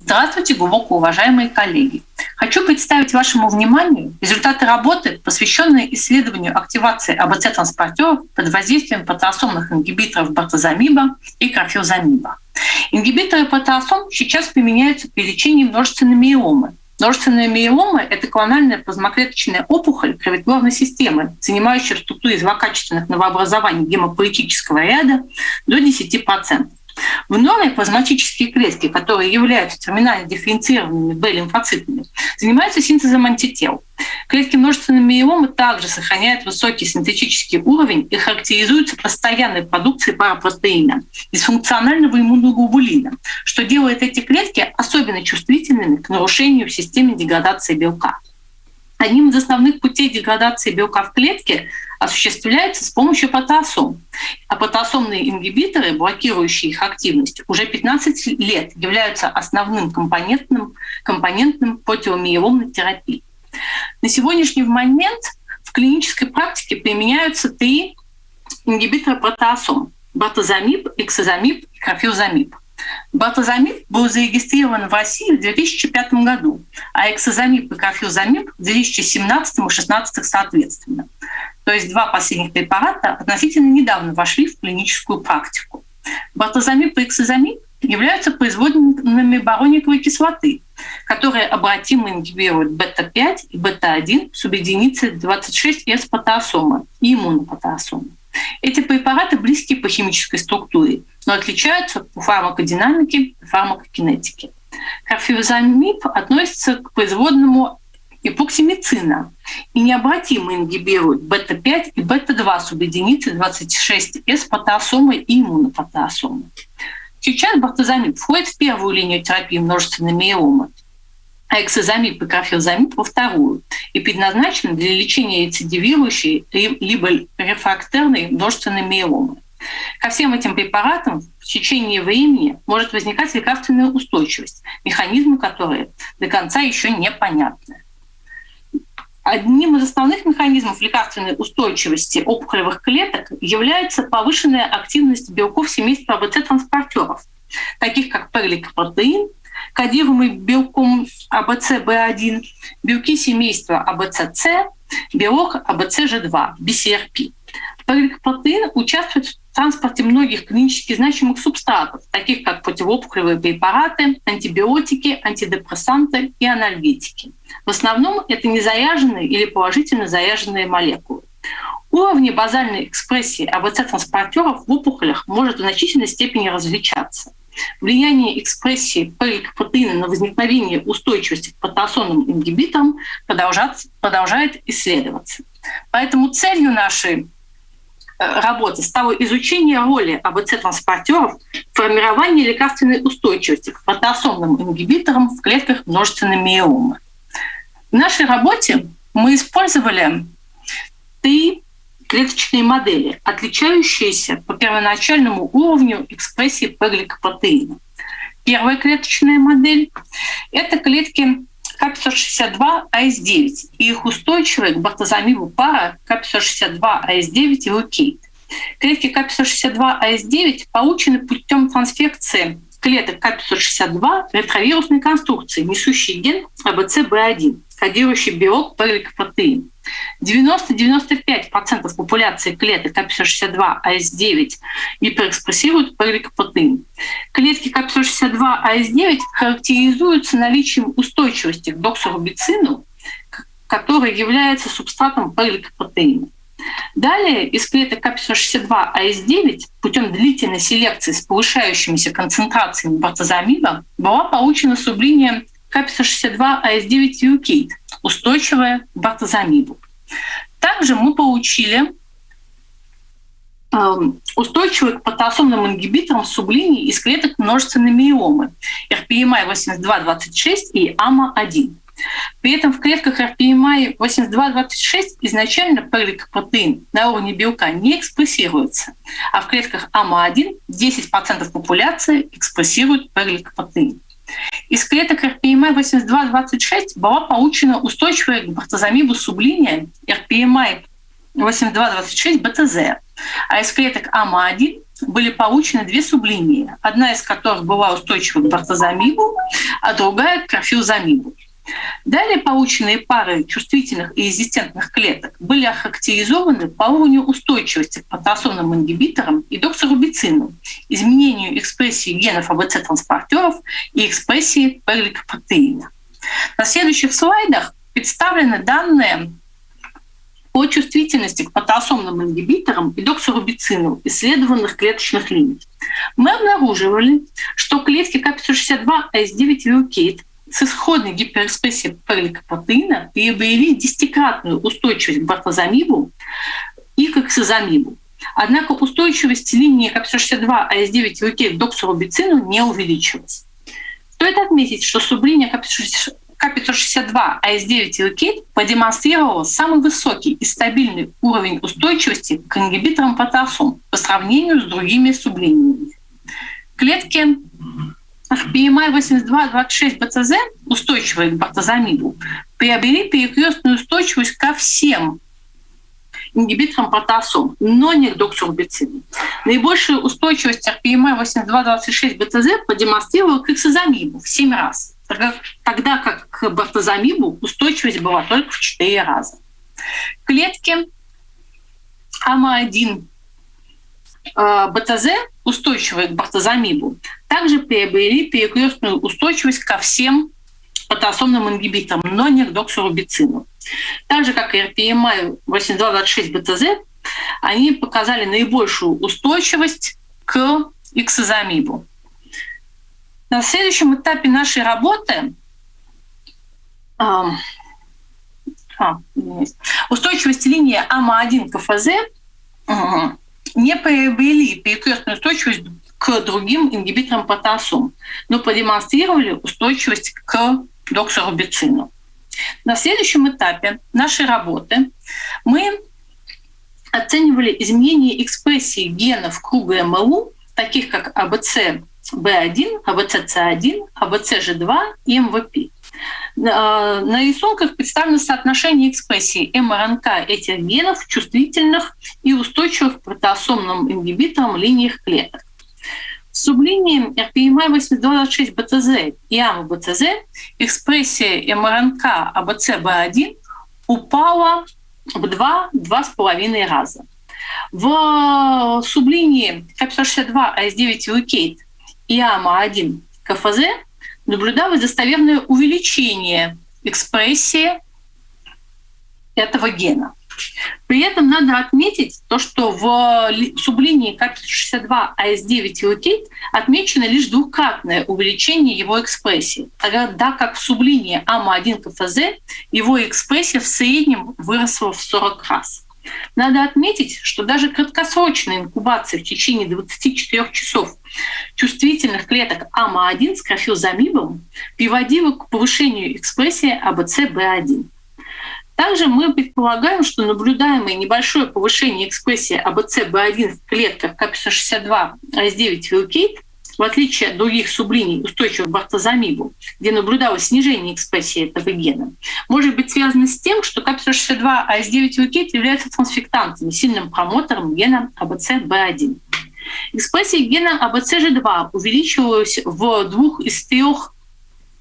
Здравствуйте, глубоко уважаемые коллеги. Хочу представить вашему вниманию результаты работы, посвященные исследованию активации АБЦ-транспортеров под воздействием протеосомных ингибиторов бартозамиба и крофилзамиба. Ингибиторы протеосом сейчас применяются при лечении множественной миомы. Множественная миома – это клональная плазмоклеточная опухоль кровотворной системы, занимающая в структуре злокачественных новообразований гемопоэтического ряда до 10%. В норме плазматические клетки, которые являются терминально дифференцированными Б-лимфоцитами, занимаются синтезом антител. Клетки множественной миомы также сохраняют высокий синтетический уровень и характеризуются постоянной продукцией парапротеина, дисфункционального иммуноглобулина, что делает эти клетки особенно чувствительными к нарушению в системе деградации белка. Одним из основных путей деградации белка в клетке осуществляется с помощью потасом. А потасомные ингибиторы, блокирующие их активность, уже 15 лет являются основным компонентным, компонентным противомиеломной терапии. На сегодняшний момент в клинической практике применяются три ингибитора протеасом – батозамиб, эксозамиб и крофилзамиб – Батозамиб был зарегистрирован в России в 2005 году, а эксозамиб и кафилзамиб в 2017 и 2016 соответственно. То есть два последних препарата относительно недавно вошли в клиническую практику. Батозамиб и эксозамиб являются производными барониковой кислоты, которые обратимо ингибируют бета-5 и бета-1 субъединицы 26С потеосома и иммунопотеосома. Эти препараты близки по химической структуре, но отличаются по фармакодинамике и фармакокинетике. Карфивзамиб относится к производному эпоксимицина и необратимо ингибирует бета-5 и бета-2 субъединицы 26С потеосомы и иммунопотеосомы. Сейчас бартозамиб входит в первую линию терапии множественной миомы, а эксозамиб и кафилзамиб во вторую и предназначены для лечения рецидивирующей либо рефрактерной множественной миомы. Ко всем этим препаратам в течение времени может возникать лекарственная устойчивость, механизмы которой до конца еще непонятны. Одним из основных механизмов лекарственной устойчивости опухолевых клеток является повышенная активность белков семейства АБЦ-транспортеров, таких как перликопротеин, кодируемый белком АБЦ-Б1, белки семейства АБЦ-С, белок АБЦ-Ж2, BCRP. Перликопротеин участвует в транспорте многих клинически значимых субстратов, таких как противоопухолевые препараты, антибиотики, антидепрессанты и анальгетики. В основном это незаряженные или положительно заряженные молекулы. Уровни базальной экспрессии АБЦ-транспортеров в опухолях может в значительной степени различаться. Влияние экспрессии пеликопротеина на возникновение устойчивости к потенционным ингибиторам продолжает исследоваться. Поэтому целью нашей Э, работы стало изучение роли АБЦ-транспортеров в формировании лекарственной устойчивости к протеосомным ингибиторам в клетках множественной миомы. В нашей работе мы использовали три клеточные модели, отличающиеся по первоначальному уровню экспрессии П-гликопротеина. Первая клеточная модель – это клетки КАП-162АС9 и их устойчивая к бартозамибу пара КАП-162АС9 и лукейт. Клетки КАП-162АС9 получены путем трансфекции клеток КАП-162 ретровирусной конструкции, несущей ген АБЦ-Б1, кодирующий белок перликопротеин. 90-95% популяции клеток K562/i-S9 гиперэкспрессируют П-гликопротеин. Клетки K562/i-S9 характеризуются наличием устойчивости к доксорубицину, который является субстратом П-гликопротеина. Далее из клеток K562/i-S9 путем длительной селекции с повышающимися концентрациями бортезомиба была получена сублиния K562/i-S9 Velcade, устойчивая к бортезомибу. Также мы получили эм, устойчивые к потенциальным ингибиторам сублиний из клеток множественной миомы RPMI-8226 и AMO-1. При этом в клетках RPMI-8226 изначально P-гликопротеин на уровне белка не экспрессируется, а в клетках AMO-1 10% популяции экспрессируют P-гликопротеин. Из клеток RPMI-8226 была получена устойчивая к бартозамибу сублиния RPMI-8226-БТЗ, а из клеток АМА-1 были получены две сублинии, одна из которых была устойчива к бартозамибу, а другая к карфилзамибу. Далее полученные пары чувствительных и резистентных клеток были охарактеризованы по уровню устойчивости к патосомным ингибиторам и доксорубицину, изменению экспрессии генов АБЦ-транспортеров и экспрессии перликопротеина. На следующих слайдах представлены данные по чувствительности к патосомным ингибиторам и доксорубицину исследованных клеточных линий. Мы обнаруживали, что клетки К562АС9 Вилкейт с исходной гиперэкспрессией перликопротеина приобрели десятикратную устойчивость к бартозамибу и к эксозамибу. Однако устойчивость линии К562АС9 Вилкейт к доксорубицину не увеличилась. Стоит отметить, что сублиния К562 АС9 Ilkate продемонстрировала самый высокий и стабильный уровень устойчивости к ингибиторам потасом по сравнению с другими сублиниями. Клетки PMI 8226 БЦЗ, устойчивые к бартозамиду, приобрели перекрестную устойчивость ко всем ингибитором протеасом, но не к доксорубицину. Наибольшую устойчивость RPMA 8226 БТЗ продемонстрировал к эксозамибу в 7 раз, тогда как к бартозамибу устойчивость была только в 4 раза. Клетки АМА-1 э, БТЗ, устойчивые к бартозамибу, также приобрели перекрестную устойчивость ко всем потасомным ингибиторам, но не к доксорубицину. Так же, как и RPMI 8226 БТЗ, они показали наибольшую устойчивость к иксозамибу. На следующем этапе нашей работы а, устойчивость линии АМА1 КФЗ не приобрели перекрестную устойчивость к другим ингибиторам потасум, но продемонстрировали устойчивость к доксорубицину. На следующем этапе нашей работы мы оценивали изменения экспрессии генов круга МЛУ, таких как АБЦ B1, АБЦ C1, АБЦ G2 и МВП. На рисунках представлено соотношение экспрессии МРНК этих генов чувствительных и устойчивых к протеасомным ингибиторам линиях клеток. В сублиниях RPMI-8226 BTZ и AMO-1 BTZ экспрессия мРНК ABCB1 упала в 2-2,5 раза. В сублинии K562/i-S9 Velcade и AMO-1 CFZ наблюдалось достоверное увеличение экспрессии этого гена. При этом надо отметить то, что в сублинии K562/i-S9 Velcade отмечено лишь двукратное увеличение его экспрессии, тогда как в сублинии AMO-1 CFZ его экспрессия в среднем выросла в 40 раз. Надо отметить, что даже краткосрочная инкубация в течение 24 часов чувствительных клеток AMO-1 с карфилзомибом приводила к повышению экспрессии ABCB1. Также мы предполагаем, что наблюдаемое небольшое повышение экспрессии ABCB1 в клетках K562/i-S9 Velcade в отличие от других сублиний, устойчивых к бортезомибу, где наблюдалось снижение экспрессии этого гена, может быть связано с тем, что K562/i-S9 Velcade является трансфектантом, сильным промотором гена ABCB1. Экспрессия гена АБЦ-G2 увеличивалась в двух из трех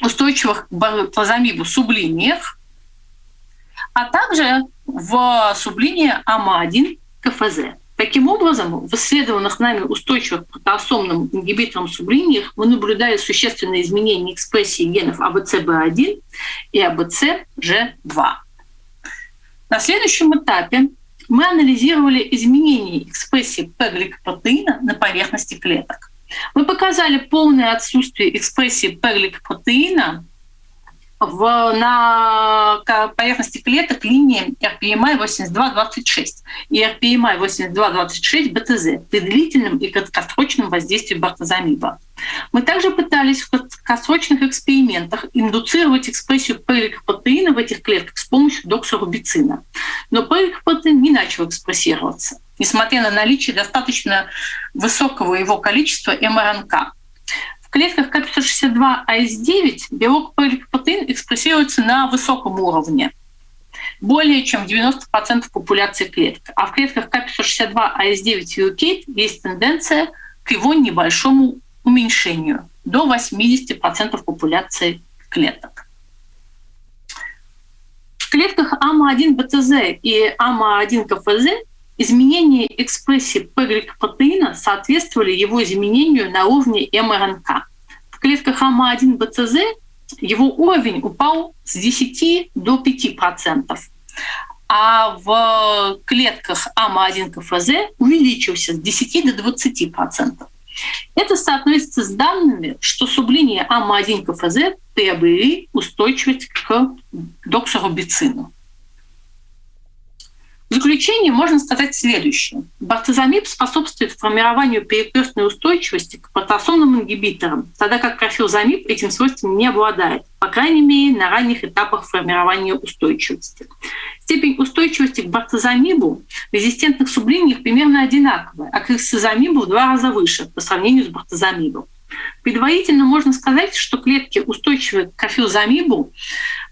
устойчивых к бартозамибу сублиниях, а также в сублинии АМА1 КФЗ. Таким образом, в исследованных нами устойчивых к протеосомным ингибиторам сублиниях мы наблюдали существенные изменения экспрессии генов АБЦБ1 и АБЦЖ2. На следующем этапе мы анализировали изменения экспрессии П-гликопротеина на поверхности клеток. Мы показали полное отсутствие экспрессии П-гликопротеина в, на поверхности клеток линии RPMI 8226 и RPMI 8226 БТЗ при длительном и краткосрочном воздействии бартозамиба. Мы также пытались в краткосрочных экспериментах индуцировать экспрессию пеликопротеина в этих клетках с помощью доксорубицина. Но пеликопротеин не начал экспрессироваться, несмотря на наличие достаточно высокого его количества МРНК. В клетках К562АС9 белок полипропотеин экспрессируется на высоком уровне. более чем 90% популяции клеток. А в клетках К562, АС9 и есть тенденция к его небольшому уменьшению до 80% популяции клеток. В клетках AMO-1 BTZ и AMO-1 CFZ изменения экспрессии P-гликопротеина соответствовали его изменению на уровне мРНК. В клетках AMO-1 BTZ его уровень упал с 10 до 5%, а в клетках AMO-1 CFZ увеличился с 10 до 20%. Это соотносится с данными, что сублиния AMO-1 CFZ приобрели устойчивость к доксорубицину. В заключение можно сказать следующее. Бортезомиб способствует формированию перекрестной устойчивости к протеасомным ингибиторам, тогда как карфилзомиб этим свойством не обладает, по крайней мере, на ранних этапах формирования устойчивости. Степень устойчивости к бортезомибу в резистентных сублиниях примерно одинаковая, а к эксозамибу в два раза выше по сравнению с бартозамибом. Предварительно можно сказать, что клетки, устойчивые к кафилзамибу,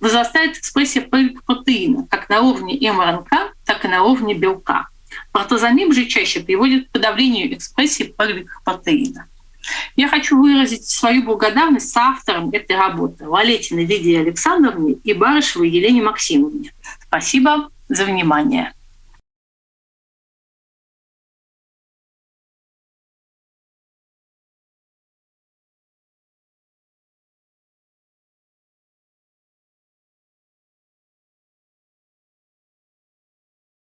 возрастает экспрессия протеина как на уровне МРНК, так и на уровне белка. Протозамиб же чаще приводит к подавлению экспрессии протеина. Я хочу выразить свою благодарность соавторам этой работы Валетиной Лидии Александровне и Барышевой Елене Максимовне. Спасибо за внимание.